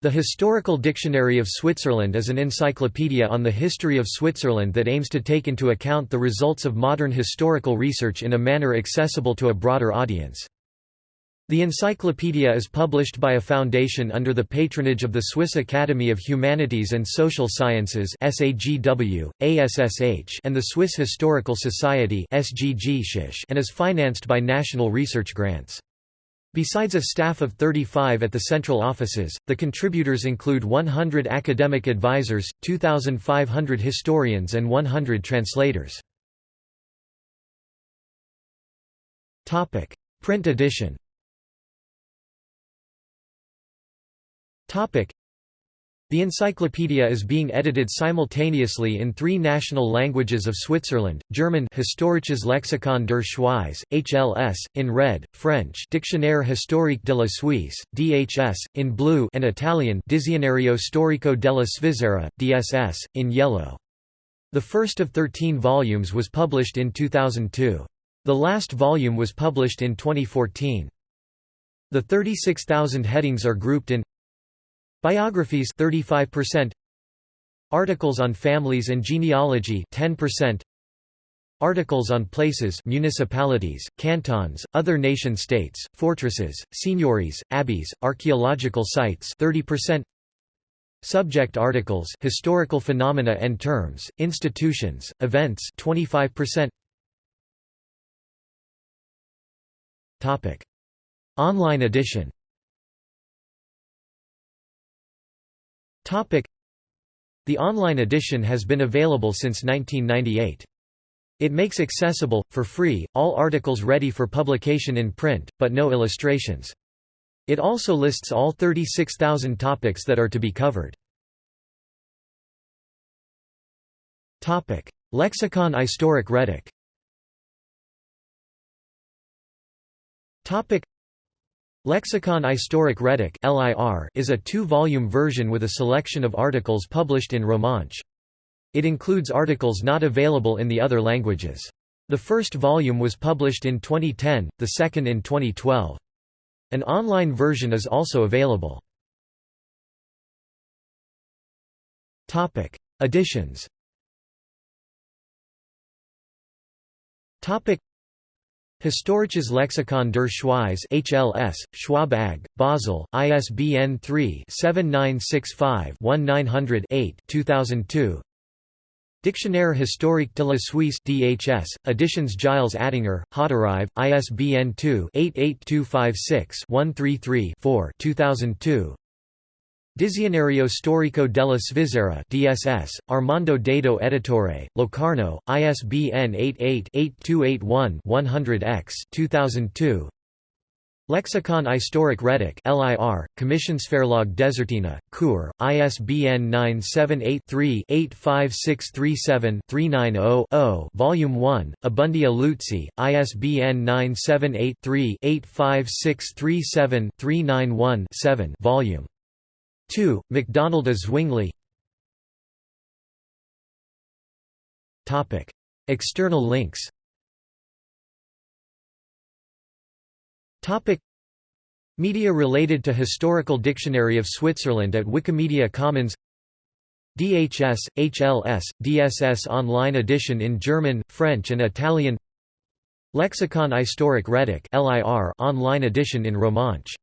The Historical Dictionary of Switzerland is an encyclopedia on the history of Switzerland that aims to take into account the results of modern historical research in a manner accessible to a broader audience. The encyclopedia is published by a foundation under the patronage of the Swiss Academy of Humanities and Social Sciences SAGW, ASSH, and the Swiss Historical Society SGG and is financed by national research grants. Besides a staff of 35 at the central offices, the contributors include 100 academic advisors, 2,500 historians and 100 translators. Print edition the encyclopedia is being edited simultaneously in three national languages of Switzerland, German Historisches Lexikon der Schweiz, HLS, in red, French Dictionnaire historique de la Suisse, DHS, in blue and Italian Dizionario storico della Svizzera, DSS, in yellow. The first of 13 volumes was published in 2002. The last volume was published in 2014. The 36,000 headings are grouped in Biographies 35% Articles on families and genealogy 10% Articles on places municipalities, cantons, other nation-states, fortresses, seigneuries, abbeys, archaeological sites 30% Subject articles historical phenomena and terms, institutions, events 25% Topic. Online edition The online edition has been available since 1998. It makes accessible, for free, all articles ready for publication in print, but no illustrations. It also lists all 36,000 topics that are to be covered. Topic: Lexicon Istoric Retic Lexicon Istoric Retic is a two-volume version with a selection of articles published in Romansh. It includes articles not available in the other languages. The first volume was published in 2010, the second in 2012. An online version is also available. Editions Historisches Lexikon der Schweiz HLS, Schwabe AG, Basel, ISBN 3-7965-1900-8 2002 Dictionnaire historique de la Suisse DHS, Editions Gilles Attinger, Hauterive, ISBN 2-88256-133-4 2002 Dizionario storico della Svizzera DSS, Armando Dato Editore, Locarno, ISBN 88-8281-100-X 2002. Lexicon Istoric Retic LIR, Commissionsverlag Desertina, Chur, ISBN 978-3-85637-390-0 Volume 1, Abundia Luzzi, ISBN 978-3-85637-391-7 Volume 2. MacDonald A. Zwingli. External links. Media related to Historical Dictionary of Switzerland at Wikimedia Commons. DHS, HLS, DSS online edition in German, French and Italian. Lexicon Istoric Retic online edition in Romansh